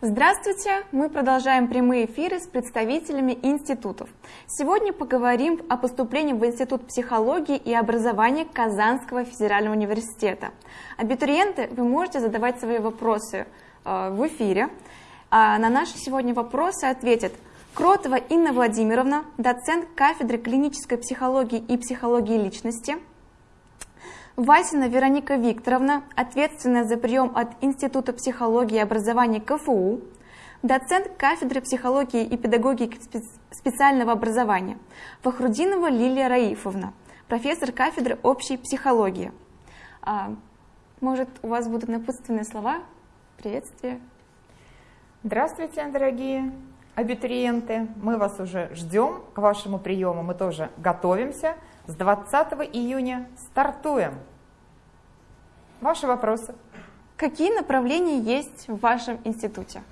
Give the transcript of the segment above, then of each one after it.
Здравствуйте! Мы продолжаем прямые эфиры с представителями институтов. Сегодня поговорим о поступлении в Институт психологии и образования Казанского федерального университета. Абитуриенты, вы можете задавать свои вопросы э, в эфире. А на наши сегодня вопросы ответит Кротова Инна Владимировна, доцент кафедры клинической психологии и психологии личности – Васина Вероника Викторовна, ответственная за прием от Института психологии и образования КФУ, доцент кафедры психологии и педагогики специального образования, Фахрудинова Лилия Раифовна, профессор кафедры общей психологии. А, может, у вас будут напутственные слова? Приветствие. Здравствуйте, дорогие абитуриенты. Мы вас уже ждем к вашему приему, мы тоже готовимся. С 20 июня стартуем. Ваши вопросы. Какие направления есть в вашем институте?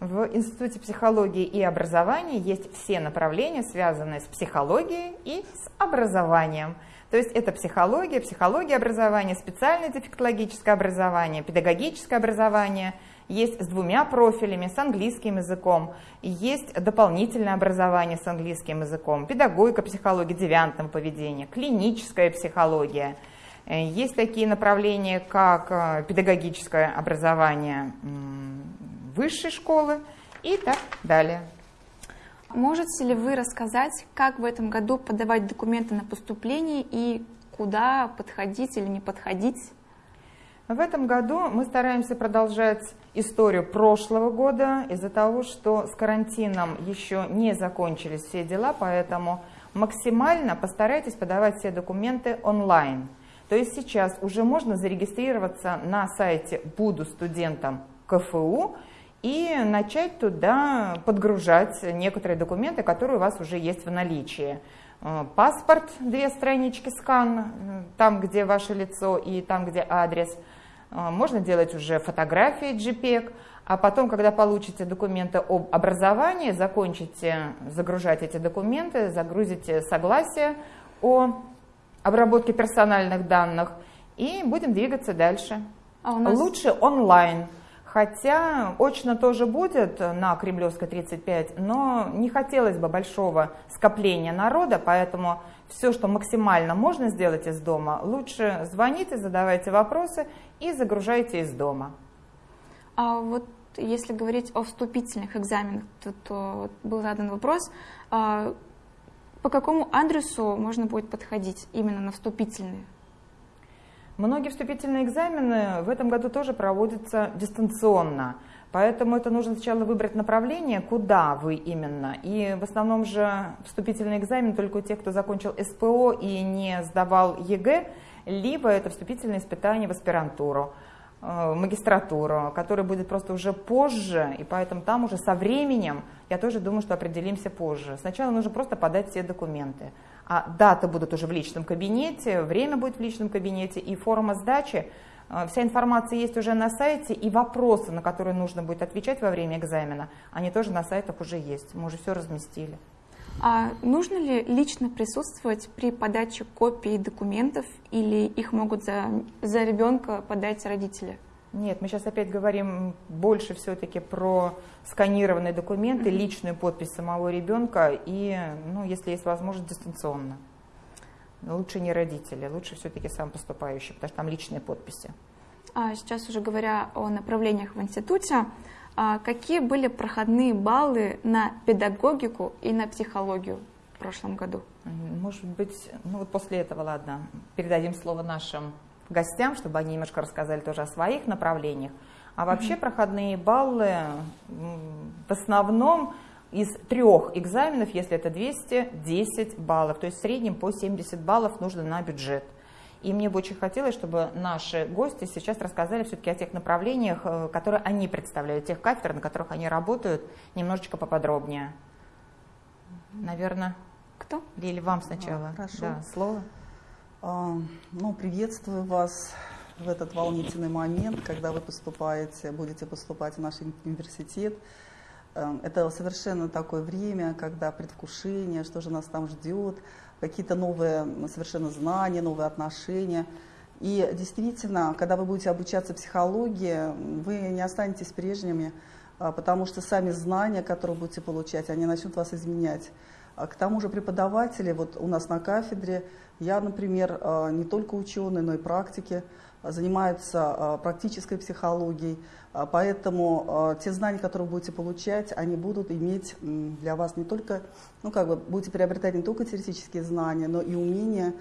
В Институте психологии и образования есть все направления, связанные с психологией и с образованием. То есть это психология, психология образования, специальное дефектологическое образование, педагогическое образование – есть с двумя профилями, с английским языком, есть дополнительное образование с английским языком, педагогика психология девиантного поведения, клиническая психология. Э, есть такие направления, как э, педагогическое образование высшей школы и так далее. Можете ли вы рассказать, как в этом году подавать документы на поступление и куда подходить или не подходить? В этом году мы стараемся продолжать историю прошлого года из-за того, что с карантином еще не закончились все дела, поэтому максимально постарайтесь подавать все документы онлайн. То есть сейчас уже можно зарегистрироваться на сайте «Буду студентом КФУ» и начать туда подгружать некоторые документы, которые у вас уже есть в наличии. Э, паспорт, две странички скан, э, там, где ваше лицо и там, где адрес – а, можно делать уже фотографии JPEG, а потом, когда получите документы об образовании, закончите загружать эти документы, загрузите согласие о обработке персональных данных и будем двигаться дальше. А нас... Лучше онлайн. Хотя очно тоже будет на Кремлевской 35, но не хотелось бы большого скопления народа, поэтому все, что максимально можно сделать из дома, лучше звоните, задавайте вопросы и загружайте из дома. А вот если говорить о вступительных экзаменах, то, то был задан вопрос, а по какому адресу можно будет подходить именно на вступительные? Многие вступительные экзамены в этом году тоже проводятся дистанционно. Поэтому это нужно сначала выбрать направление, куда вы именно. И в основном же вступительный экзамен только у тех, кто закончил СПО и не сдавал ЕГЭ, либо это вступительное испытание в аспирантуру, в магистратуру, который будет просто уже позже, и поэтому там уже со временем, я тоже думаю, что определимся позже. Сначала нужно просто подать все документы а даты будут уже в личном кабинете, время будет в личном кабинете и форма сдачи. А, вся информация есть уже на сайте, и вопросы, на которые нужно будет отвечать во время экзамена, они тоже на сайтах уже есть, мы уже все разместили. А нужно ли лично присутствовать при подаче копий документов или их могут за, за ребенка подать родители? Нет, мы сейчас опять говорим больше все-таки про сканированные документы, mm-hmm. личную подпись самого ребенка и, ну, если есть возможность, дистанционно. Лучше не родители, лучше все-таки сам поступающий, потому что там личные подписи. А сейчас уже говоря о направлениях в институте, какие были проходные баллы на педагогику и на психологию в прошлом году? Может быть, ну вот после этого, ладно, передадим слово нашим гостям, чтобы они немножко рассказали тоже о своих направлениях. А вообще проходные баллы в основном из трех экзаменов, если это 210 баллов, то есть в среднем по 70 баллов нужно на бюджет. И мне бы очень хотелось, чтобы наши гости сейчас рассказали все-таки о тех направлениях, э, которые они представляют, тех кафедр, на которых они работают, немножечко поподробнее. Наверное, кто? Лили, вам сначала. А, хорошо. Да, слово. А, ну, приветствую вас в этот волнительный момент, когда вы поступаете, будете поступать в наш университет. Эм, это совершенно такое время, когда предвкушение, что же нас там ждет, какие-то новые совершенно знания, новые отношения. И действительно, когда вы будете обучаться психологии, вы не останетесь прежними, а, потому что сами знания, которые будете получать, они начнут вас изменять. А к тому же преподаватели, вот у нас на кафедре, я, например, а, не только ученый, но и практики, занимаются практической психологией, поэтому те знания, которые вы будете получать, они будут иметь для вас не только, ну как бы, будете приобретать не только теоретические знания, но и умения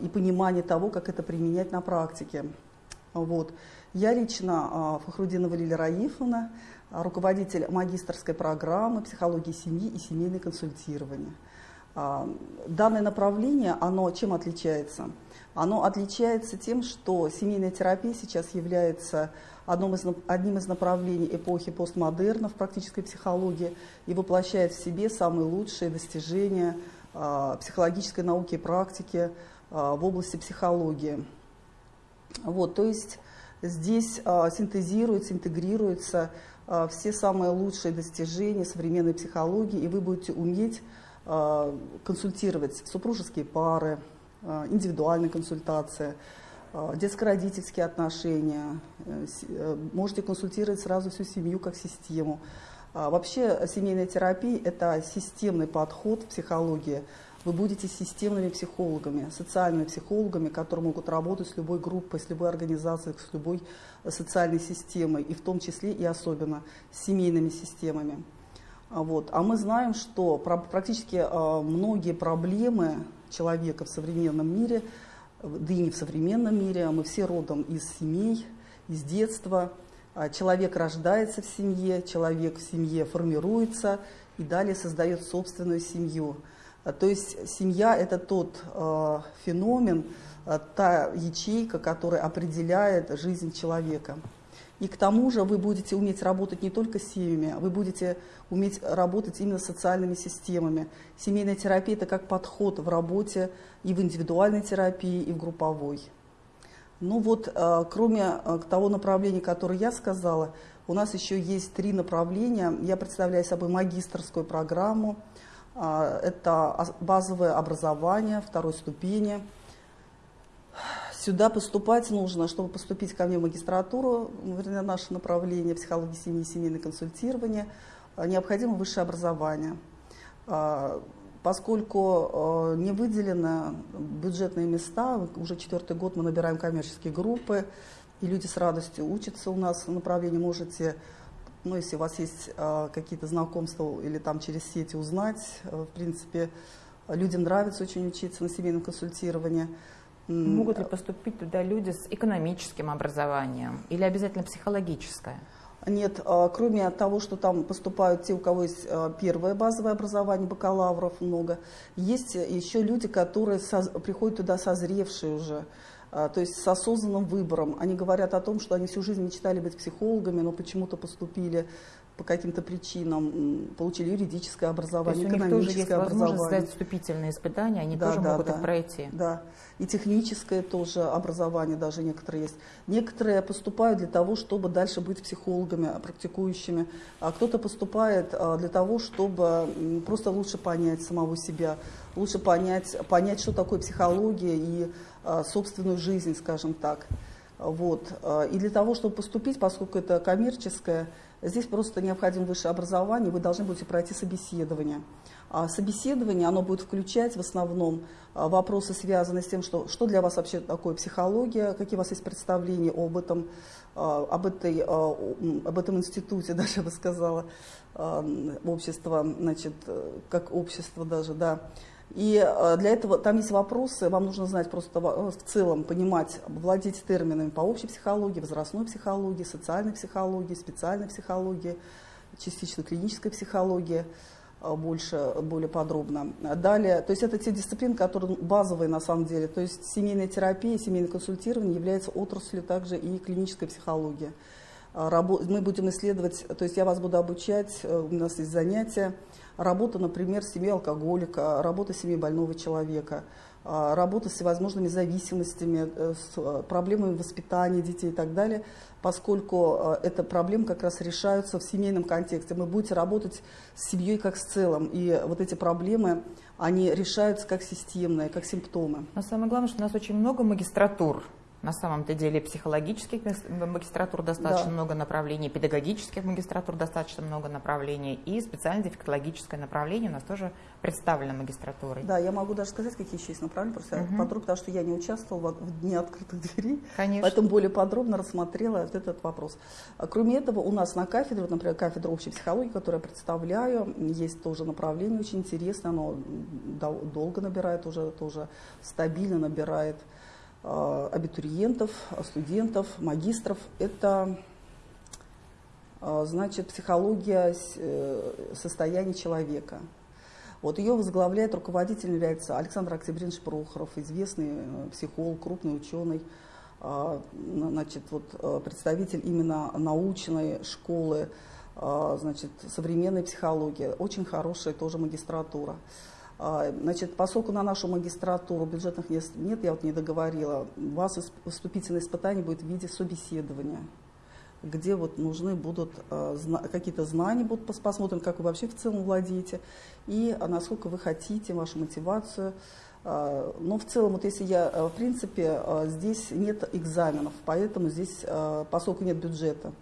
и понимание того, как это применять на практике. Вот. Я лично Фахрудинова Лилия Раифовна, руководитель магистрской программы психологии семьи и семейное консультирование. А, данное направление, оно чем отличается? Оно отличается тем, что семейная терапия сейчас является одним из, одним из направлений эпохи постмодерна в практической психологии и воплощает в себе самые лучшие достижения э, психологической науки и практики э, в области психологии. Вот, то есть здесь э, синтезируется, интегрируется а, все самые лучшие достижения современной психологии, и вы будете уметь а, консультировать супружеские пары, а, индивидуальные консультации, детско-родительские отношения, э, э, можете консультировать сразу всю семью как систему. Вообще семейная терапия – это системный подход в психологии. Вы будете системными психологами, социальными психологами, которые могут работать с любой группой, с любой организацией, с любой социальной системой, и в том числе и особенно с семейными системами. А вот. А мы знаем, что практически а, многие проблемы человека в современном мире, да и не в современном мире, а мы все родом из семей, из детства. Человек рождается в семье, человек в семье формируется и далее создает собственную семью. То есть семья – это тот э, феномен, э, та ячейка, которая определяет жизнь человека. И к тому же вы будете уметь работать не только с семьями, вы будете уметь работать именно с социальными системами. Семейная терапия – это как подход в работе и в индивидуальной терапии, и в групповой. Ну вот, э, кроме э, того направления, которое я сказала, у нас еще есть три направления. Я представляю собой магистрскую программу – а, это базовое образование второй ступени. Сюда поступать нужно, чтобы поступить ко мне в магистратуру, вернее, наше направление психологии семьи и семейное консультирование, а, необходимо высшее образование. А, поскольку не выделены бюджетные места, уже четвертый год мы набираем коммерческие группы, и люди с радостью учатся у нас в направлении, можете ну, если у вас есть э, какие-то знакомства или там через сети узнать, э, в принципе, людям нравится очень учиться на семейном консультировании. Могут ли поступить туда люди с экономическим образованием или обязательно психологическое? Нет, э, кроме того, что там поступают те, у кого есть э, первое базовое образование, бакалавров много, есть еще люди, которые приходят туда созревшие уже, а, то есть с осознанным выбором. Они говорят о том, что они всю жизнь мечтали быть психологами, но почему-то поступили по каким-то причинам, получили юридическое образование, то есть у них тоже есть возможность сдать вступительные испытания, они да, тоже да, могут да, их пройти. Да, и техническое тоже образование даже некоторые есть. Некоторые поступают для того, чтобы дальше быть психологами, практикующими, а кто-то поступает а, для того, чтобы просто лучше понять самого себя, лучше понять, понять, что такое психология и а, собственную жизнь, скажем так. Вот. А, и для того, чтобы поступить, поскольку это коммерческое, здесь просто необходимо высшее образование, вы должны будете пройти собеседование. А собеседование, оно будет включать в основном вопросы, связанные с тем, что, что для вас вообще такое психология, какие у вас есть представления об этом, об, этой, об этом институте, даже я бы сказала, общество, значит, как общество даже, да, и э, для этого там есть вопросы, вам нужно знать просто в целом, понимать, владеть терминами по общей психологии, возрастной психологии, социальной психологии, специальной психологии, частично клинической психологии э, больше, более подробно. Далее, то есть это те дисциплины, которые базовые на самом деле. То есть семейная терапия, семейное консультирование является отраслью также и клинической психологии. Э, мы будем исследовать, то есть я вас буду обучать, у нас есть занятия, работа, например, в семье алкоголика, работа в семье больного человека, а, работа с всевозможными зависимостями, э, с э, проблемами воспитания детей и так далее, поскольку э, эта проблема как раз решаются в семейном контексте. Вы будете работать с семьей как с целым, и вот эти проблемы, они решаются как системные, как симптомы. Но самое главное, что у нас очень много магистратур На самом-то деле психологических магистратур достаточно да. много направлений, педагогических магистратур достаточно много направлений, и специально-дефектологическое направление у нас тоже представлено магистратурой. Да, я могу даже сказать, какие еще есть направления, просто угу. подробно, потому что я не участвовала в Дне открытых дверей, Конечно. поэтому более подробно рассмотрела вот этот вопрос. А кроме этого, у нас на кафедре, вот, например, кафедра общей психологии, которую я представляю, есть тоже направление очень интересное, оно долго набирает уже, тоже стабильно набирает абитуриентов, студентов, магистров. Это э, значит психология э, состояния человека. Вот ее возглавляет, руководитель является Александр Октябринович Прохоров, известный психолог, крупный ученый, значит, вот, представитель именно научной школы, значит, современной психологии, очень хорошая тоже магистратура. А, значит, поскольку на нашу магистратуру бюджетных мест нет, я вот не договорила, у вас вступительное испытание будет в виде собеседования, где вот нужны будут а, какие-то знания, будут, посмотрим, как вы вообще в целом владеете, и а, насколько вы хотите, вашу мотивацию. Но в целом, вот если я, в принципе, здесь нет экзаменов, поэтому здесь, поскольку нет бюджета,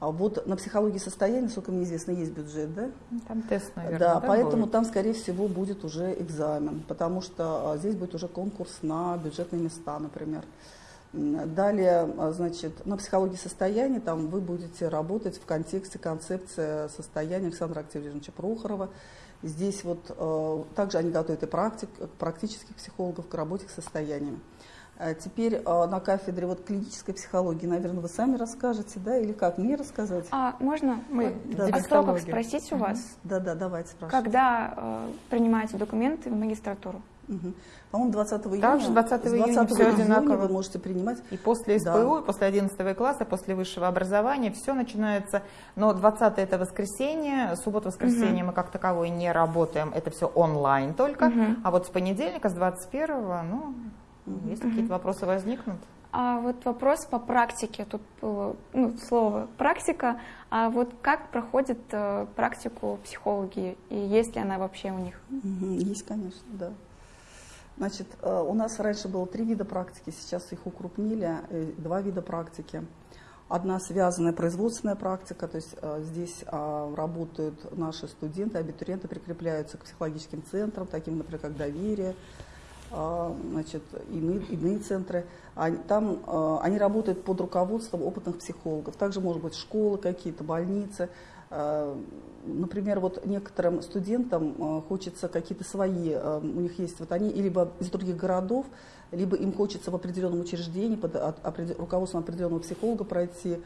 а вот на психологии состояния, насколько мне известно, есть бюджет, да? Там тест, наверное. Да, да поэтому будет? там, скорее всего, будет уже экзамен, потому что а, здесь будет уже конкурс на бюджетные места, например. Далее, а, значит, на психологии состояния там вы будете работать в контексте концепции состояния Александра Октябриновича Прохорова. Здесь вот э, также они готовят и практик, практических психологов к работе с состояниями. А теперь а, на кафедре вот клинической психологии, наверное, вы сами расскажете, да, или как мне рассказать? А можно мы да, о сроках спросить у вас? Да, да, давайте спрашивайте. Когда э, принимаете документы в магистратуру? Угу. По-моему, 20 июня. Также 20 июня все одинаково. вы можете принимать. И после СПУ, да. после 11 класса, после высшего образования все начинается. Но 20 это воскресенье, суббота-воскресенье угу. мы как таковой не работаем, это все онлайн только. Угу. А вот с понедельника, с 21 ну, если какие-то вопросы возникнут? А вот вопрос по практике. Тут было ну, слово практика. А вот как проходит э, практику психологи и есть ли она вообще у них? Есть, конечно, да. Значит, э, у нас раньше было три вида практики, сейчас их укрупнили, э, два вида практики. Одна связанная производственная практика, то есть э, здесь э, работают наши студенты, абитуриенты прикрепляются к психологическим центрам, таким, например, как доверие, а, значит, иные, иные центры. Там а, они работают под руководством опытных психологов. Также, может быть, школы какие-то, больницы. А, например, вот некоторым студентам хочется какие-то свои, у них есть, вот они либо из других городов, либо им хочется в определенном учреждении под руководством определенного психолога пройти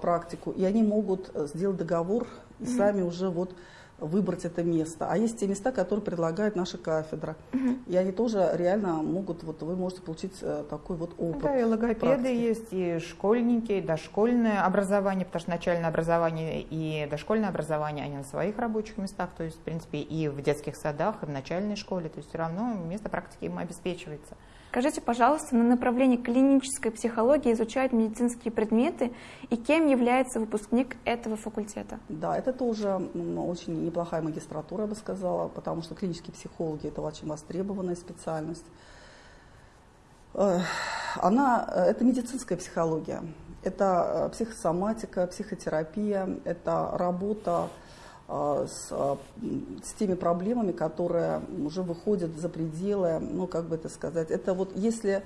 практику, и они могут сделать договор и сами уже вот выбрать это место. А есть те места, которые предлагает наша кафедра. Угу. И они тоже реально могут, вот вы можете получить э, такой вот опыт. Да, и логопеды практики. есть, и школьники, и дошкольное образование, потому что начальное образование и дошкольное образование, они на своих рабочих местах, то есть, в принципе, и в детских садах, и в начальной школе, то есть все равно место практики им обеспечивается. Скажите, пожалуйста, на направлении клинической психологии изучают медицинские предметы, и кем является выпускник этого факультета? Да, это тоже очень неплохая магистратура, я бы сказала, потому что клинические психологи – это очень востребованная специальность. Она, это медицинская психология, это э, психосоматика, психотерапия, это работа с, а, с теми проблемами, которые уже выходят за пределы, ну, как бы это сказать, это вот если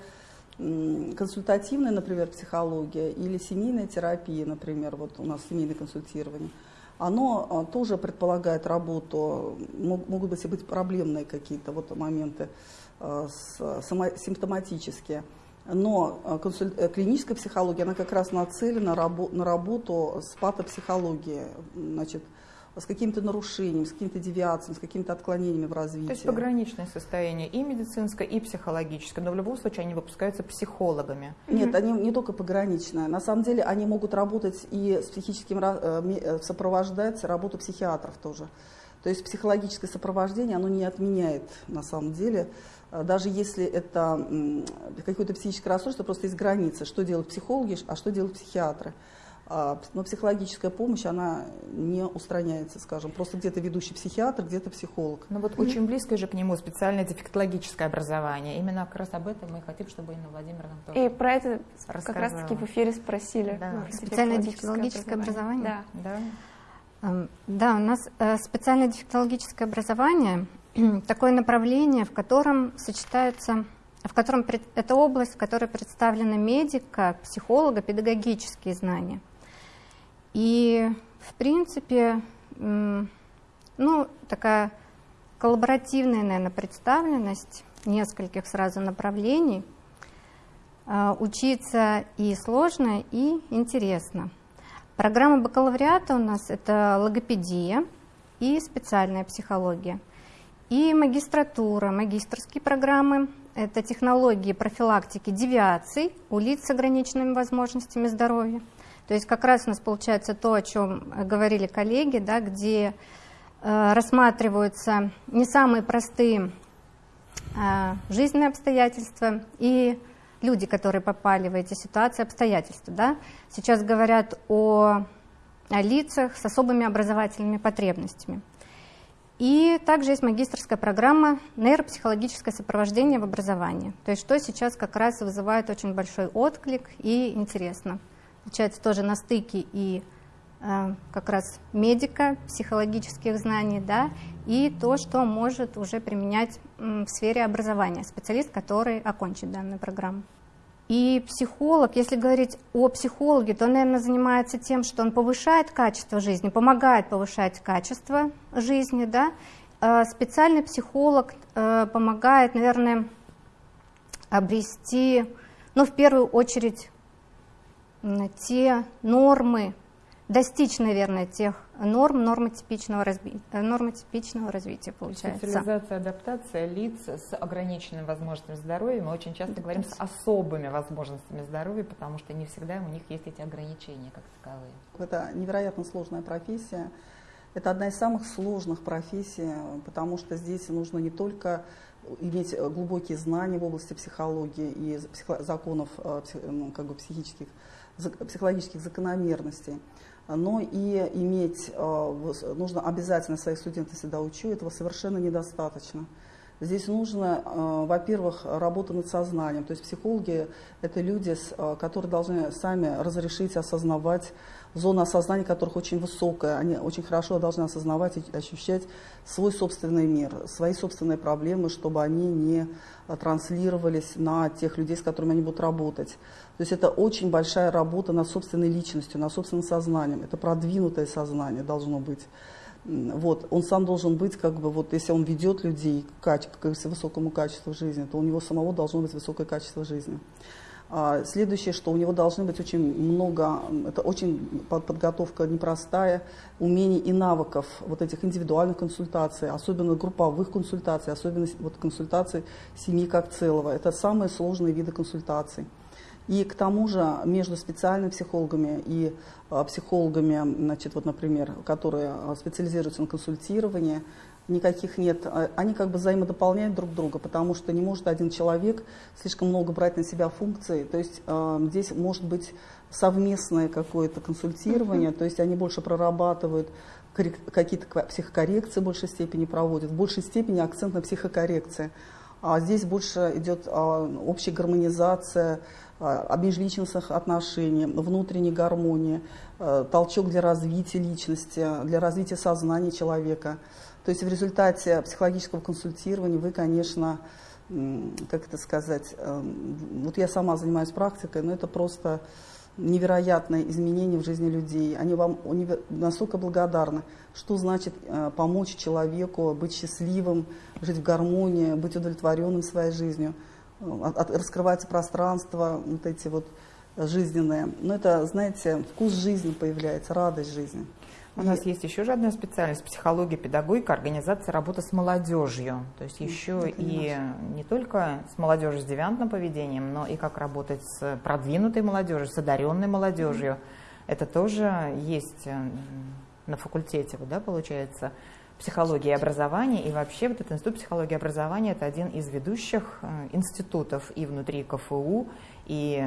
консультативная, например, психология или семейная терапия, например, вот у нас семейное консультирование, оно а, тоже предполагает работу, могут быть, быть проблемные какие-то вот моменты симптоматические. Но консуль... Э, клиническая психология, она как раз нацелена на работу с патопсихологией. Значит, с каким-то нарушением, с какими-то девиациями, с какими-то отклонениями в развитии. То есть пограничное состояние и медицинское, и психологическое, но в любом случае они выпускаются психологами. Нет, они не только пограничное. На самом деле они могут работать и с психическим, э, э, сопровождать работу психиатров тоже. То есть психологическое сопровождение, оно не отменяет на самом деле, э, даже если это какое-то психическое расстройство, просто есть границы, что делают психологи, а что делают психиатры. А, но психологическая помощь, она не устраняется, скажем. Просто где-то ведущий психиатр, где-то психолог. Ну вот очень близко же к нему специальное дефектологическое образование. Именно как раз об этом мы хотим, чтобы Инна Владимировна тоже И про это как раз-таки в эфире спросили. Да. Специальное дефектологическое образование? образование? Да. Да. Да, у нас э, специальное дефектологическое образование такое направление, в котором сочетаются в котором это область, в которой представлены медика, психолога, педагогические знания. И, в принципе, ну, такая коллаборативная, наверное, представленность нескольких сразу направлений. А, учиться и сложно, и интересно. Программа бакалавриата у нас это логопедия и специальная психология. И магистратура, магистрские программы – это технологии профилактики девиаций у лиц с ограниченными возможностями здоровья – то есть как раз у нас получается то, о чем говорили коллеги, да, где э, рассматриваются не самые простые э, жизненные обстоятельства и люди, которые попали в эти ситуации, обстоятельства. Да. Сейчас говорят о, о лицах с особыми образовательными потребностями. И также есть магистрская программа нейропсихологическое сопровождение в образовании. То есть что сейчас как раз вызывает очень большой отклик и интересно получается тоже на стыке и э, как раз медика, психологических знаний, да, и то, что может уже применять в сфере образования специалист, который окончит данную программу. И психолог, если говорить о психологе, то он, наверное, занимается тем, что он повышает качество жизни, помогает повышать качество жизни, да. Э, специальный психолог э, помогает, наверное, обрести, ну, в первую очередь, те нормы, достичь, наверное, тех норм нормотипичного, разби... нормотипичного развития, получается. Социализация, адаптация лиц с ограниченными возможностями здоровья. Мы очень часто говорим с особыми возможностями здоровья, потому что не всегда у них есть эти ограничения как таковые. Это невероятно сложная профессия. Это одна из самых сложных профессий, потому что здесь нужно не только иметь глубокие знания в области психологии и законов э, ну, как бы, психических психологических закономерностей, но и иметь, э, нужно обязательно своих студентов всегда учу, этого совершенно недостаточно. Здесь нужно, э, во-первых, работа над сознанием. То есть психологи – это люди, э, которые должны сами разрешить осознавать зона осознания которых очень высокая. Они очень хорошо должны осознавать и ощущать свой собственный мир, свои собственные проблемы, чтобы они не транслировались на тех людей, с которыми они будут работать. То есть это очень большая работа над собственной личностью, над собственным сознанием. Это продвинутое сознание должно быть. Вот, он сам должен быть, как бы, вот, если он ведет людей к, к высокому качеству жизни, то у него самого должно быть высокое качество жизни. А, следующее, что у него должны быть очень много, это очень подготовка непростая, умений и навыков вот этих индивидуальных консультаций, особенно групповых консультаций, особенно вот консультаций семьи как целого. Это самые сложные виды консультаций. И к тому же между специальными психологами и а, психологами, значит, вот, например, которые а, специализируются на консультировании, никаких нет. А, они как бы взаимодополняют друг друга, потому что не может один человек слишком много брать на себя функций. То есть э, здесь может быть совместное какое-то консультирование, то есть они больше прорабатывают какие-то психокоррекции в большей степени проводят, в большей степени акцент на психокоррекции. А здесь больше идет а, общая гармонизация а, межличностных отношений, внутренней гармонии, а, толчок для развития личности, для развития сознания человека. То есть в результате психологического консультирования вы, конечно, как это сказать, эм, вот я сама занимаюсь практикой, но это просто невероятное изменение в жизни людей. Они вам настолько благодарны, что значит э, помочь человеку быть счастливым, жить в гармонии, быть удовлетворенным своей жизнью. От, раскрывается пространство, вот эти вот жизненные. Но это, знаете, вкус жизни появляется, радость жизни. У нас есть еще же одна специальность – психология, педагогика, организация работы с молодежью. То есть еще и не только с молодежью с девиантным поведением, но и как работать с продвинутой молодежью, с одаренной молодежью. Это тоже есть э, на факультете, да, получается, психологии и образования. И вообще вот этот институт психологии и образования – это один из ведущих э, институтов и внутри КФУ, и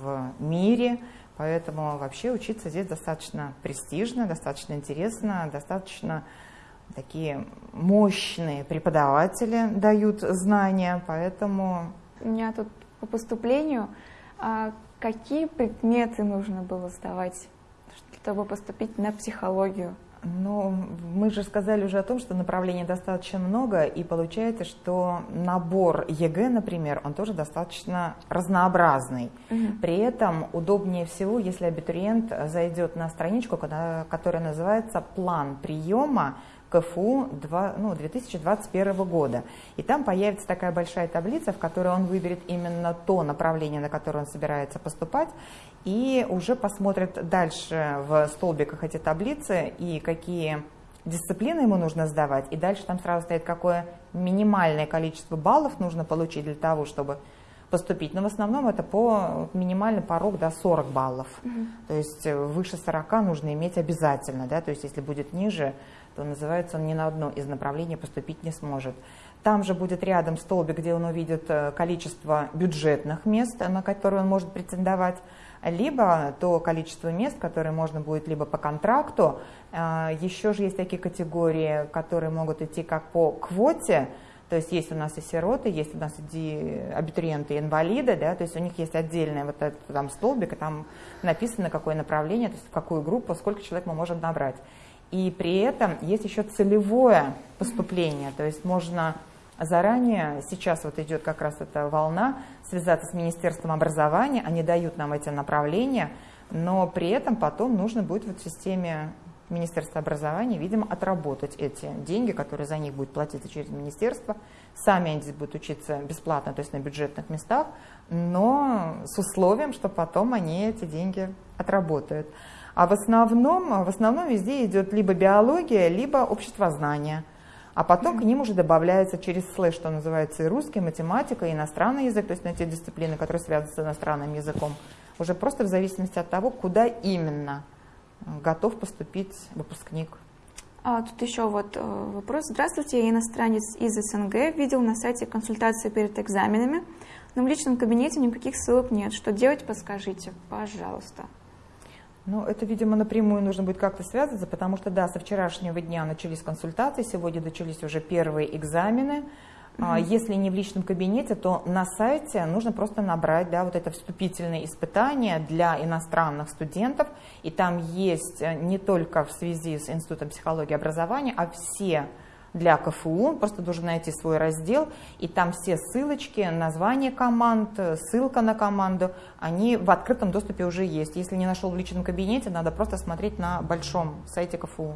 в мире Поэтому вообще учиться здесь достаточно престижно, достаточно интересно, достаточно такие мощные преподаватели дают знания, поэтому... У меня тут по поступлению, а какие предметы нужно было сдавать, чтобы поступить на психологию? Ну, мы же сказали уже о том, что направлений достаточно много, и получается, что набор ЕГЭ, например, он тоже достаточно разнообразный. Угу. При этом удобнее всего, если абитуриент зайдет на страничку, которая называется «План приема КФУ 2, ну, 2021 года. И там появится такая большая таблица, в которой он выберет именно то направление, на которое он собирается поступать, и уже посмотрит дальше в столбиках эти таблицы и какие дисциплины ему нужно сдавать, и дальше там сразу стоит, какое минимальное количество баллов нужно получить для того, чтобы поступить. Но в основном это по минимальный порог до да, 40 баллов. Угу. То есть выше 40 нужно иметь обязательно, да, то есть если будет ниже, то называется он ни на одно из направлений поступить не сможет. Там же будет рядом столбик, где он увидит э, количество бюджетных мест, на которые он может претендовать, либо то количество мест, которые можно будет либо по контракту. Э, Еще же есть такие категории, которые могут идти как по квоте, то есть есть у нас и сироты, есть у нас и абитуриенты, и инвалиды, да, то есть у них есть отдельный вот этот там столбик, и там написано, какое направление, то есть в какую группу, сколько человек мы можем набрать. И при этом есть еще целевое поступление, то есть можно заранее, сейчас вот идет как раз эта волна, связаться с Министерством образования, они дают нам эти направления, но при этом потом нужно будет вот в системе Министерства образования, видимо, отработать эти деньги, которые за них будут платиться через министерство. Сами они здесь будут учиться бесплатно, то есть на бюджетных местах, но с условием, что потом они эти деньги отработают. А в основном, в основном везде идет либо биология, либо обществознание. А потом к ним уже добавляется через слэш, что называется и русский, математика, и иностранный язык, то есть на те дисциплины, которые связаны с иностранным языком. Уже просто в зависимости от того, куда именно готов поступить выпускник. А, тут еще вот э, вопрос. Здравствуйте, я иностранец из СНГ. Видел на сайте консультации перед экзаменами, но в личном кабинете никаких ссылок нет. Что делать, подскажите, пожалуйста. Ну, это, видимо, напрямую нужно будет как-то связаться, потому что, да, со вчерашнего дня начались консультации, сегодня начались уже первые экзамены. Угу. Если не в личном кабинете, то на сайте нужно просто набрать да, вот это вступительное испытание для иностранных студентов. И там есть э, не только в связи с Институтом психологии и образования, а все для КФУ, просто должен найти свой раздел, и там все ссылочки, название команд, ссылка на команду, они в открытом доступе уже есть. Если не нашел в личном кабинете, надо просто смотреть на большом сайте КФУ.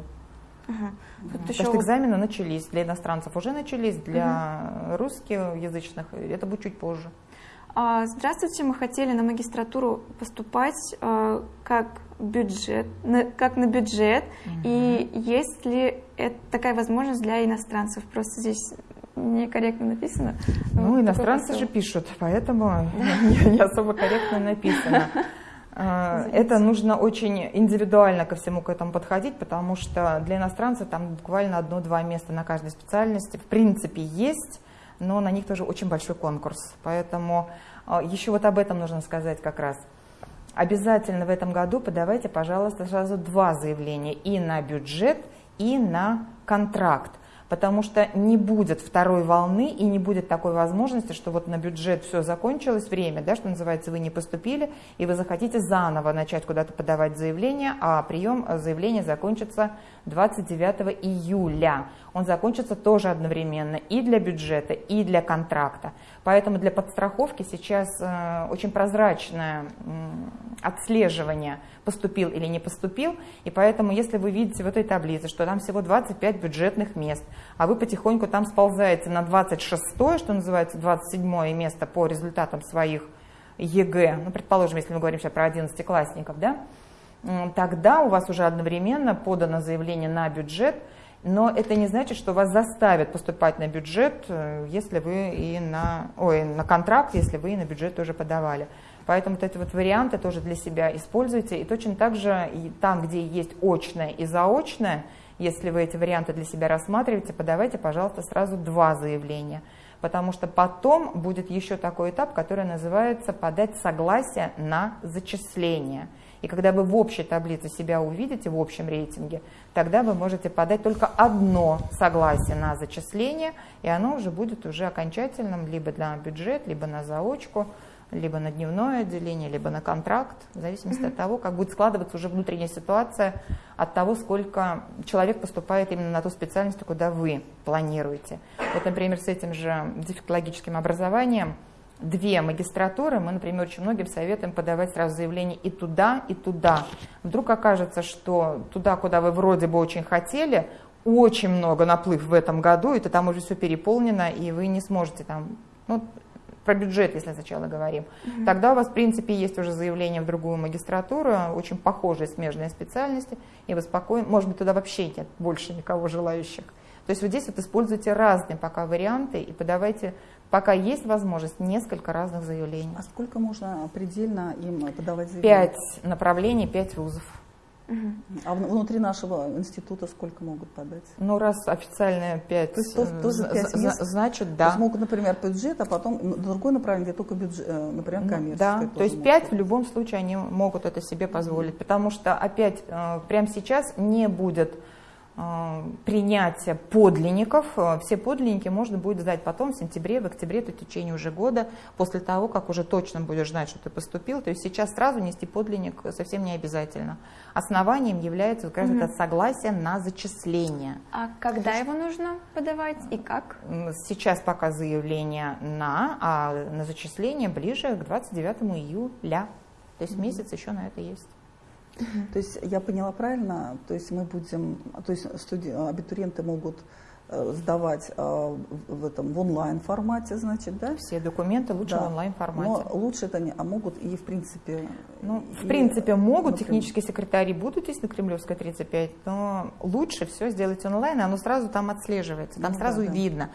Ага. Тут То есть экзамены начались, для иностранцев уже начались, для угу. русскоязычных это будет чуть позже. А, здравствуйте, мы хотели на магистратуру поступать а, как бюджет, как на бюджет, угу. и есть ли это такая возможность для иностранцев? Просто здесь некорректно написано. Ну, вот иностранцы же пишут, поэтому не особо корректно написано. А, это нужно очень индивидуально ко всему к этому подходить, потому что для иностранцев там буквально одно-два места на каждой специальности в принципе есть, но на них тоже очень большой конкурс. Поэтому а, еще вот об этом нужно сказать как раз. Обязательно в этом году подавайте, пожалуйста, сразу два заявления. И на бюджет, и на контракт. Потому что не будет второй волны и не будет такой возможности, что вот на бюджет все закончилось, время, да, что называется, вы не поступили, и вы захотите заново начать куда-то подавать заявление, а прием заявления закончится 29 июля. Он закончится тоже одновременно и для бюджета, и для контракта. Поэтому для подстраховки сейчас э, очень прозрачное отслеживание, поступил или не поступил. И поэтому, если вы видите в этой таблице, что там всего 25 бюджетных мест, а вы потихоньку там сползаете на 26, что называется 27 место по результатам своих ЕГЭ, ну, предположим, если мы говорим сейчас про 11-классников, да, тогда у вас уже одновременно подано заявление на бюджет, но это не значит, что вас заставят поступать на бюджет, э, если вы и на, ой, на контракт, если вы и на бюджет тоже подавали. Поэтому вот эти вот варианты тоже для себя используйте. И точно так же и там, где есть очное и заочное, если вы эти варианты для себя рассматриваете, подавайте, пожалуйста, сразу два заявления. Потому что потом будет еще такой этап, который называется подать согласие на зачисление. И когда вы в общей таблице себя увидите, в общем рейтинге, тогда вы можете подать только одно согласие на зачисление, и оно уже будет уже окончательным либо для бюджет, либо на заочку, либо на дневное отделение, либо на контракт, в зависимости mm-hmm. от того, как будет складываться уже внутренняя ситуация, от того, сколько человек поступает именно на ту специальность, куда вы планируете. Вот, например, с этим же дефектологическим образованием две магистратуры, мы, например, очень многим советуем подавать сразу заявление и туда, и туда. Вдруг окажется, что туда, куда вы вроде бы очень хотели, очень много наплыв в этом году, это там уже все переполнено, и вы не сможете там, ну, про бюджет, если сначала говорим, mm-hmm. тогда у вас, в принципе, есть уже заявление в другую магистратуру, очень похожие смежные специальности, и вы спокойно, может быть, туда вообще нет больше никого желающих. То есть вот здесь вот используйте разные пока варианты и подавайте, пока есть возможность, несколько разных заявлений. А сколько можно предельно им подавать заявления? Пять направлений, пять вузов. А внутри нашего института сколько могут подать? Ну, раз официальная 5, то есть, тоже 5 мест, значит, да. То есть могут, например, бюджет, а потом другое направление, где только бюджет, э, например, ну, коммерческое. Да, то есть 5 в любом случае они могут это себе позволить, потому что опять э, прямо сейчас не будет Э, принятия подлинников. Э, все подлинники можно будет сдать потом, в сентябре, в октябре, то в течение уже года, после того, как уже точно будешь знать, что ты поступил. То есть сейчас сразу нести подлинник совсем не обязательно. Основанием является как раз угу. это согласие на зачисление. А когда его нужно подавать и как? Сейчас пока заявление на, а на зачисление ближе к 29 июля. То есть угу. месяц еще на это есть. То есть я поняла правильно, то есть мы будем, то есть студи, абитуриенты могут э, сдавать э, в этом в онлайн формате, значит, да? Все документы лучше да. в онлайн формате. Но лучше это не, а могут и в принципе. Ну, и, в принципе могут, например, технические секретари будут здесь на Кремлевской 35, но лучше все сделать онлайн, и оно сразу там отслеживается, там ну, сразу да, видно.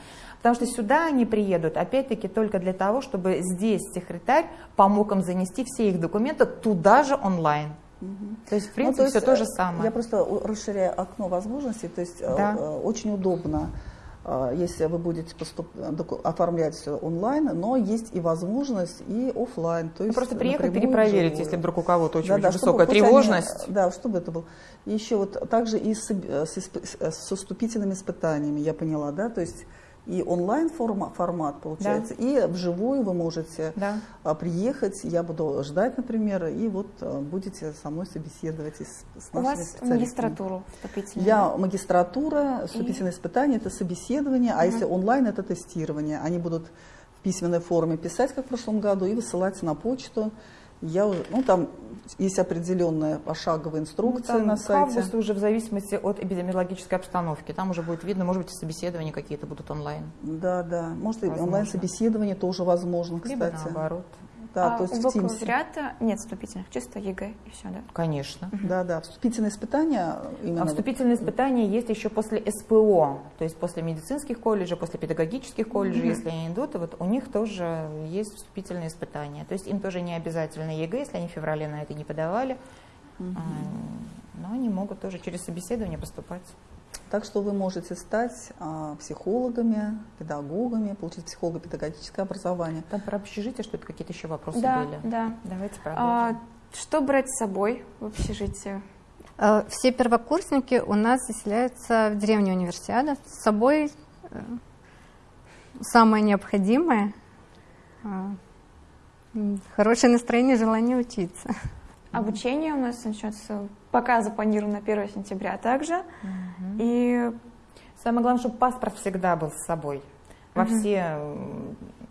Потому что сюда они приедут, опять-таки, только для того, чтобы здесь секретарь помог им занести все их документы туда же онлайн. Угу. То есть, в принципе, ну, то есть, все то же самое. Я просто расширяю окно возможностей, то есть э, да. э, очень удобно, э, если вы будете поступ... оформлять все онлайн, но есть и возможность и офлайн. То ну, есть просто приехать перепроверить, если вдруг у кого-то очень, да, да, высокая тревожность. Они, да, чтобы это было. И еще вот также и с, с, с, с уступительными испытаниями, я поняла, да, то есть и онлайн формат, формат получается, да. и вживую вы можете да. А, приехать, я буду ждать, например, и вот а, будете со мной собеседовать с, с У вас магистратуру вступительную? Я магистратура, вступительное и... испытание, это собеседование, угу. а если онлайн, это тестирование. Они будут в письменной форме писать, как в прошлом году, и высылать на почту я уже, ну там есть определенная пошаговая инструкция ну, на сайте. Августа уже в зависимости от эпидемиологической обстановки. Там уже будет видно, может быть, собеседования какие-то будут онлайн. Да, да. Может, онлайн-собеседование тоже возможно, кстати. Либо наоборот. Да, а то есть у бакалавриата нет вступительных, чисто ЕГЭ и все, да? Конечно. Угу. Да, да. Вступительные испытания именно. А вступительные испытания есть еще после СПО, то есть после медицинских колледжей, после педагогических колледжей, угу. если они идут, и вот у них тоже есть вступительные испытания. То есть им тоже не обязательно ЕГЭ, если они в феврале на это не подавали, угу. но они могут тоже через собеседование поступать. Так что вы можете стать а, психологами, педагогами, получить психолого-педагогическое образование. Там про общежитие что-то какие-то еще вопросы да, были? Да, Давайте продолжим. А, что брать с собой в общежитие? А, все первокурсники у нас заселяются в деревню универсиада. С собой э, самое необходимое а, хорошее настроение, желание учиться. Обучение у нас начнется, пока запланировано 1 сентября также. Угу. И самое главное, чтобы паспорт всегда был с собой во угу. все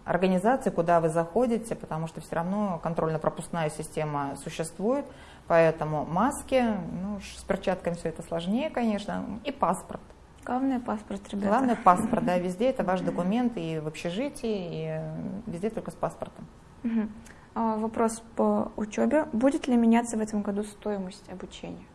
организации, куда вы заходите, потому что все равно контрольно-пропускная система существует, поэтому маски, ну, с перчатками все это сложнее, конечно, и паспорт. Главное паспорт, ребята. Главное паспорт, да, везде это ваш документ и в общежитии, и везде только с паспортом. Угу. А, вопрос по учебе. Будет ли меняться в этом году стоимость обучения?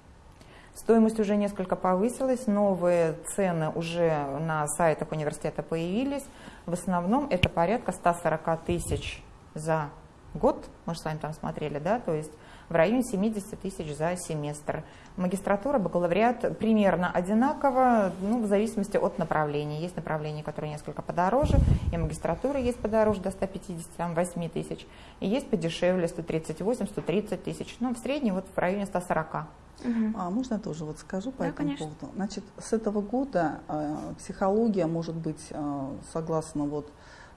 Стоимость уже несколько повысилась, новые цены уже на сайтах университета появились. В основном это порядка 140 тысяч за год, мы же с вами там смотрели, да, то есть в районе 70 тысяч за семестр. Магистратура, бакалавриат примерно одинаково, ну, в зависимости от направления. Есть направления, которые несколько подороже, и магистратура есть подороже до 158 тысяч, и есть подешевле 138-130 тысяч, ну, в среднем вот в районе 140. Угу. А можно я тоже вот скажу по да, этому конечно. поводу? Значит, с этого года э, психология может быть, э, согласно вот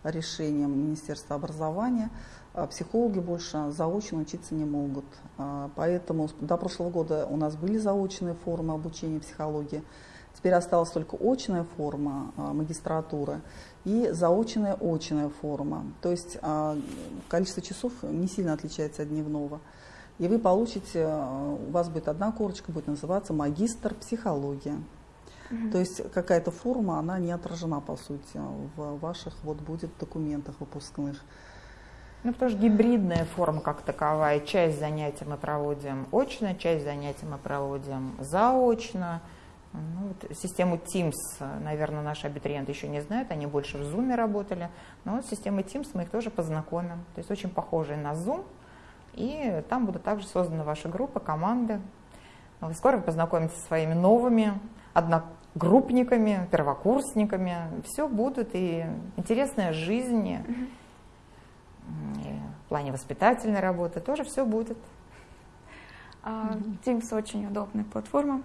решениям Министерства образования, э, психологи больше заочно учиться не могут. Э, поэтому до прошлого года у нас были заочные формы обучения психологии. Теперь осталась только очная форма э, магистратуры и заочная очная форма. То есть количество часов не сильно отличается от дневного и вы получите, у вас будет одна корочка, будет называться магистр психология. То есть какая-то форма, она не отражена, по сути, в ваших вот будет документах выпускных. Ну, потому что гибридная форма как таковая. Часть занятий мы проводим очно, часть занятий мы проводим заочно. Ну, вот систему Teams, наверное, наши абитуриенты еще не знают, они больше в Zoom работали. Но вот системой Teams мы их тоже познакомим. То есть очень похожие на Zoom, и там будут также созданы ваши группы, команды. Вы скоро познакомитесь со своими новыми одногруппниками, первокурсниками. Все будут, и интересная жизнь, в плане воспитательной работы тоже все будет. А, Teams очень удобная платформа.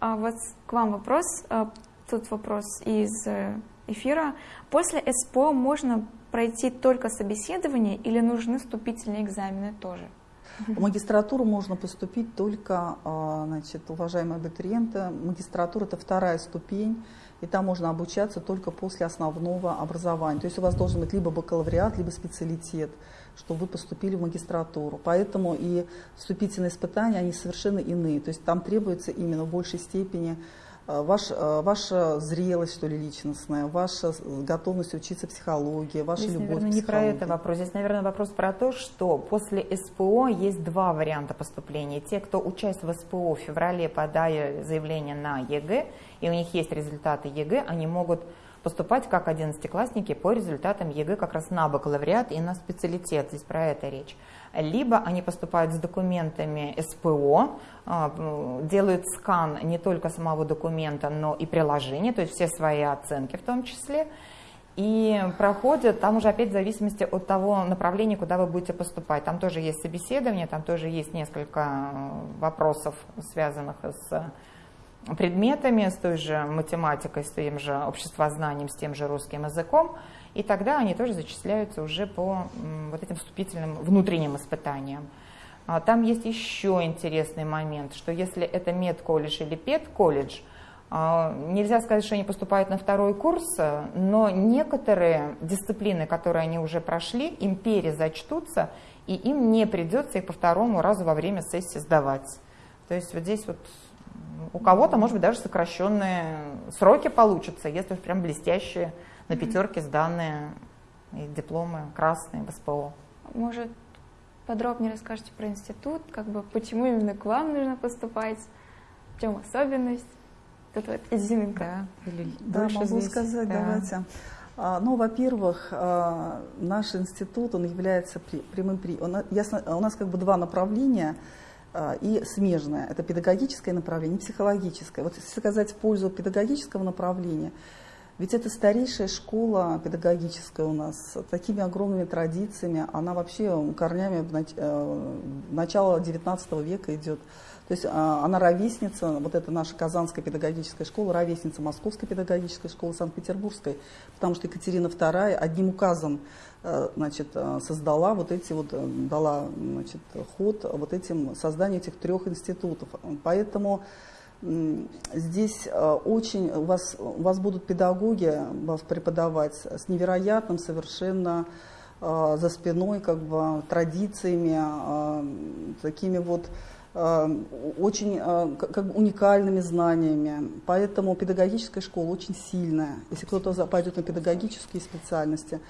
А вот к вам вопрос. А, тут вопрос из э, эфира. После СПО можно пройти только собеседование или нужны вступительные экзамены тоже? В магистратуру можно поступить только, а, значит, уважаемые абитуриенты, магистратура это вторая ступень, и там можно обучаться только после основного образования. То есть у вас должен быть либо бакалавриат, либо специалитет, чтобы вы поступили в магистратуру. Поэтому и вступительные испытания, они совершенно иные. То есть там требуется именно в большей степени ваш, э, ваша зрелость, что ли, личностная, ваша готовность учиться психологии, ваша здесь, любовь наверное, не про это вопрос. Здесь, наверное, вопрос про то, что после СПО есть два варианта поступления. Те, кто участвует в СПО в феврале, подая заявление на ЕГЭ, и у них есть результаты ЕГЭ, они могут поступать как одиннадцатиклассники по результатам ЕГЭ как раз на бакалавриат и на специалитет. Здесь про это речь либо они поступают с документами СПО, а, делают скан не только самого документа, но и приложения, то есть все свои оценки в том числе, и проходят, там уже опять в зависимости от того направления, куда вы будете поступать. Там тоже есть собеседование, там тоже есть несколько э, вопросов, связанных с предметами, с той же математикой, с тем же обществознанием, с тем же русским языком и тогда они тоже зачисляются уже по вот этим вступительным внутренним испытаниям. А, там есть еще интересный момент, что если это медколледж или педколледж, а, нельзя сказать, что они поступают на второй курс, но некоторые дисциплины, которые они уже прошли, им перезачтутся, и им не придется их по второму разу во время сессии сдавать. То есть вот здесь вот у кого-то, может быть, даже сокращенные сроки получатся, если уж прям блестящие на пятерке сданные и дипломы красные в СПО. Может, подробнее расскажете про институт, как бы почему именно к вам нужно поступать, в чем особенность? Тут вот изюминка. Да, Или да могу здесь. сказать, да. давайте. А, ну, во-первых, а, наш институт, он является прямым... Он, ясно, у нас как бы два направления а, и смежное. Это педагогическое направление психологическое. Вот если сказать в пользу педагогического направления, ведь это старейшая школа педагогическая у нас, с такими огромными традициями. Она вообще корнями э, начала XIX века идет. То есть а, она ровесница, вот это наша Казанская педагогическая школа, ровесница Московской педагогической школы, Санкт-Петербургской, потому что Екатерина II одним указом э, значит, э, создала вот эти вот, дала значит, ход вот этим созданию этих трех институтов. Поэтому Здесь э, очень, у вас, у вас будут педагоги вас преподавать с невероятным совершенно э, за спиной как бы традициями, э, такими вот очень как бы уникальными знаниями. Поэтому педагогическая школа очень сильная. Если кто-то пойдет на педагогические специальности,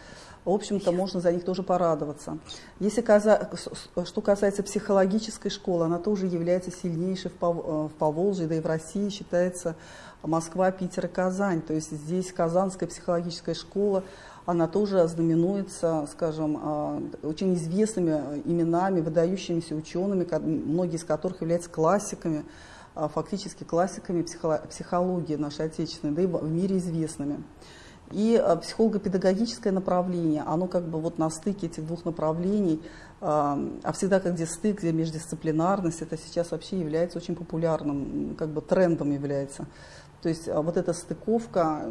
в общем-то, можно за них тоже порадоваться. Если что касается психологической школы, она тоже является сильнейшей в э, Поволжье, да и в России считается Москва, Питер и Казань. То есть здесь Казанская психологическая школа, она тоже знаменуется, скажем, а, очень известными именами, выдающимися учеными, многие из которых являются классиками, фактически классиками психологии нашей отечественной, да и в мире известными. И а, психолого-педагогическое направление, оно как бы вот на стыке этих двух направлений, а всегда как где стык, где междисциплинарность, это сейчас вообще является очень популярным, как бы трендом является. То есть вот эта стыковка,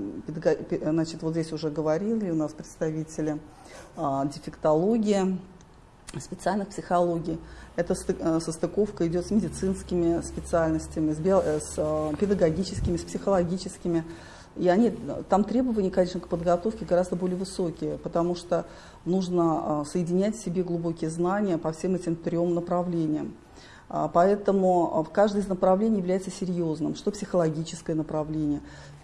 значит, вот здесь уже говорили у нас представители дефектология, специальных психологий. Эта состыковка идет с медицинскими специальностями, с, био, с педагогическими, с психологическими. И они, там требования, конечно, к подготовке гораздо более высокие, потому что нужно а, соединять в себе глубокие знания по всем этим трем направлениям. А, поэтому а, в каждое из направлений является серьезным. Что психологическое направление?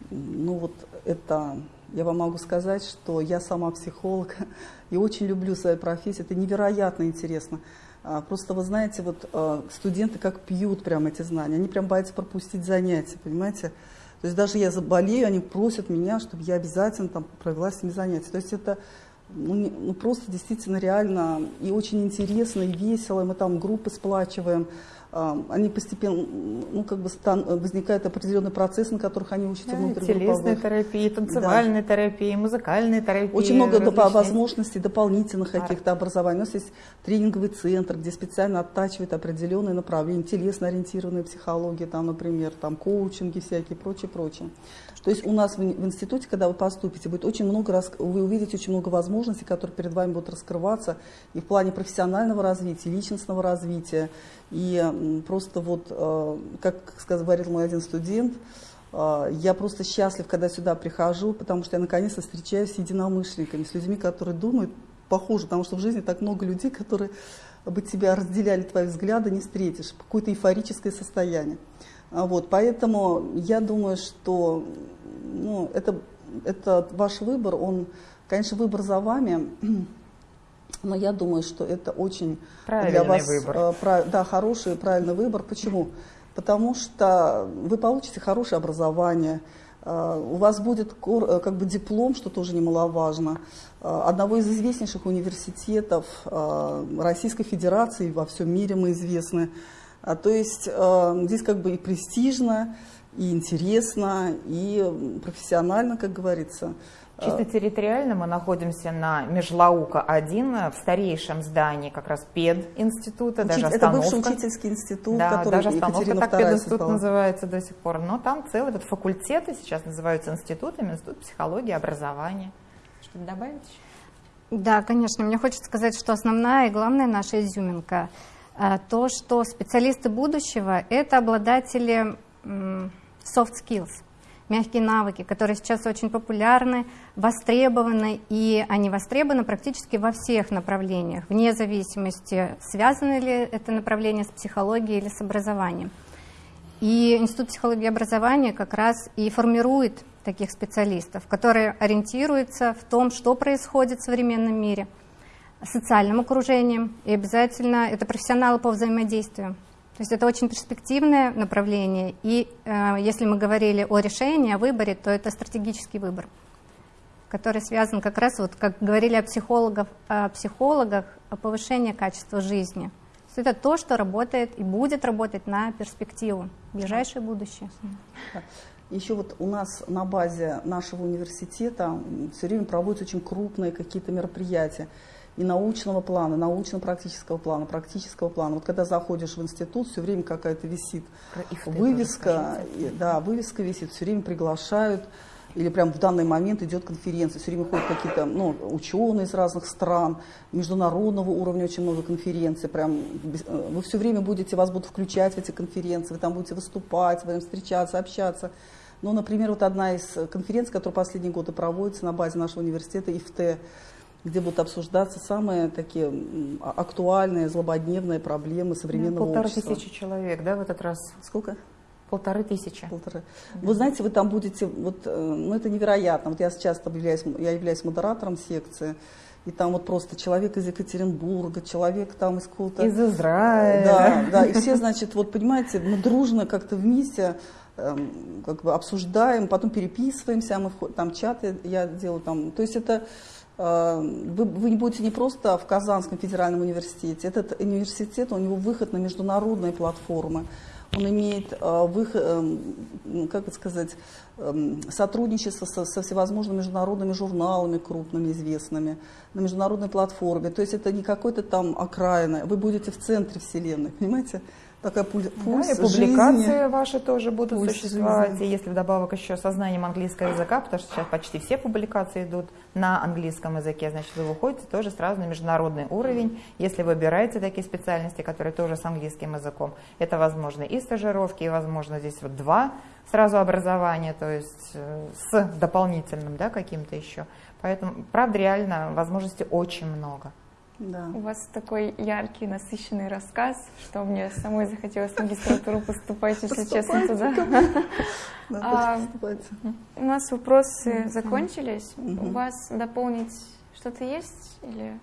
Ну вот это, я вам могу сказать, что я сама психолог и очень люблю свою профессию. Это невероятно интересно. Просто вы знаете, вот студенты как пьют прям эти знания. Они прям боятся пропустить занятия, понимаете? То есть даже я заболею, они просят меня, чтобы я обязательно там провела с ними занятия. То есть это ну, не, ну, просто действительно реально и очень интересно, и весело. Мы там группы сплачиваем, они постепенно, ну, как бы стан, возникает определенный процесс, на которых они учатся да, внутри Телесной терапии, танцевальной да. терапии, музыкальной терапии. Очень много доп- возможностей дополнительных каких-то образований. У нас есть тренинговый центр, где специально оттачивают определенные направления, телесно-ориентированная психология, там, например, там, коучинги всякие, прочее, прочее. То есть у нас в, в институте, когда вы поступите, будет очень много, вы увидите очень много возможностей, которые перед вами будут раскрываться и в плане профессионального развития, личностного развития. И просто вот, э, как говорил мой один студент, э, я просто счастлив, когда сюда прихожу, потому что я наконец-то встречаюсь с единомышленниками, с людьми, которые думают похоже, потому что в жизни так много людей, которые бы тебя разделяли твои взгляды, не встретишь, какое-то эйфорическое состояние. А вот, поэтому я думаю, что ну, это, это ваш выбор, он, конечно, выбор за вами, но я думаю, что это очень правильный для вас выбор. Э, прав, да, хороший, правильный выбор. Почему? Потому что вы получите хорошее образование, э, у вас будет э, как бы диплом, что тоже немаловажно, одного из известнейших университетов Российской Федерации, во всем мире мы известны. А, то есть э, здесь как бы и престижно, и интересно, и профессионально, как говорится. Чисто территориально мы находимся на Межлаука-1, в старейшем здании как раз пединститута, Учить, даже остановка. Это бывший учительский институт, да, который даже остановка Екатерина так пединститут называется до сих пор. Но там целые вот факультеты сейчас называются институтами, институт психологии, образования. Что-то добавить еще? Да, конечно. Мне хочется сказать, что основная и главная наша изюминка – а, то, что специалисты будущего – это обладатели soft skills, мягкие навыки, которые сейчас очень популярны, востребованы, и они востребованы практически во всех направлениях, вне зависимости, связано ли это направление с психологией или с образованием. И Институт психологии и образования как раз и формирует таких специалистов, которые ориентируются в том, что происходит в современном мире – социальным окружением, и обязательно это профессионалы по взаимодействию. То есть это очень перспективное направление, и э, если мы говорили о решении, о выборе, то это стратегический выбор, который связан как раз, вот как говорили о психологах, о психологах, о повышении качества жизни. То это то, что работает и будет работать на перспективу, ближайшее будущее. Еще вот у нас на базе нашего университета все время проводятся очень крупные какие-то мероприятия и научного плана, научно-практического плана, практического плана. Вот когда заходишь в институт, все время какая-то висит вывеска, да, вывеска висит, все время приглашают, или прям в данный момент идет конференция, все время ходят какие-то ну, ученые из разных стран, международного уровня очень много конференций, прям э, вы все время будете, вас будут включать в эти конференции, вы там будете выступать, вы будем встречаться, общаться. Ну, например, вот одна из конференций, которая последние годы проводится на базе нашего университета, ИФТ, где будут обсуждаться самые такие актуальные, злободневные проблемы современного полторы общества. Полторы тысячи человек, да, в этот раз? Сколько? Полторы тысячи. Полторы. Вы знаете, вы там будете, вот, э, ну это невероятно. Вот я сейчас являюсь, я являюсь модератором секции, и там вот просто человек из Екатеринбурга, человек там из какого-то... Из Израиля. Да, да, и все, значит, вот понимаете, мы дружно как-то вместе эм, как бы обсуждаем, потом переписываемся, мы вход, там чаты я делаю там, то есть это вы, вы не будете не просто в Казанском федеральном университете, этот университет, у него выход на международные платформы, он имеет э, выход, э, как это сказать, э, сотрудничество со, со всевозможными международными журналами крупными, известными, на международной платформе. То есть это не какой-то там окраина, вы будете в центре вселенной, понимаете? Такая пульс да, и публикации жизни. ваши тоже будут пульс существовать. Жизни. И если вдобавок еще со знанием английского языка, потому что сейчас почти все публикации идут на английском языке, значит, вы выходите тоже сразу на международный уровень. Если выбираете такие специальности, которые тоже с английским языком, это возможно и стажировки, и возможно здесь вот два сразу образования, то есть э, с дополнительным да, каким-то еще. Поэтому, правда, реально возможностей очень много. Да. У вас такой яркий, насыщенный рассказ, что мне самой захотелось в магистратуру поступать, если честно, туда. А, у нас вопросы закончились. У вас дополнить что-то есть? Или...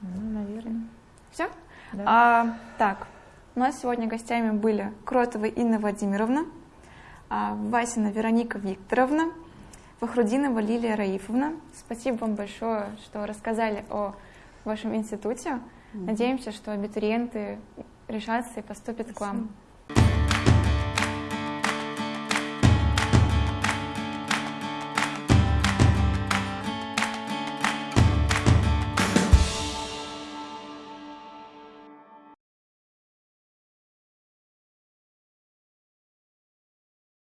Ну, наверное. Все? Да. А, так, у нас сегодня гостями были Кротова Инна Владимировна, а, Васина Вероника Викторовна, Фахрудинова Лилия Раифовна. Спасибо вам большое, что рассказали о в вашем институте. Надеемся, что абитуриенты решатся и поступят Спасибо. к вам.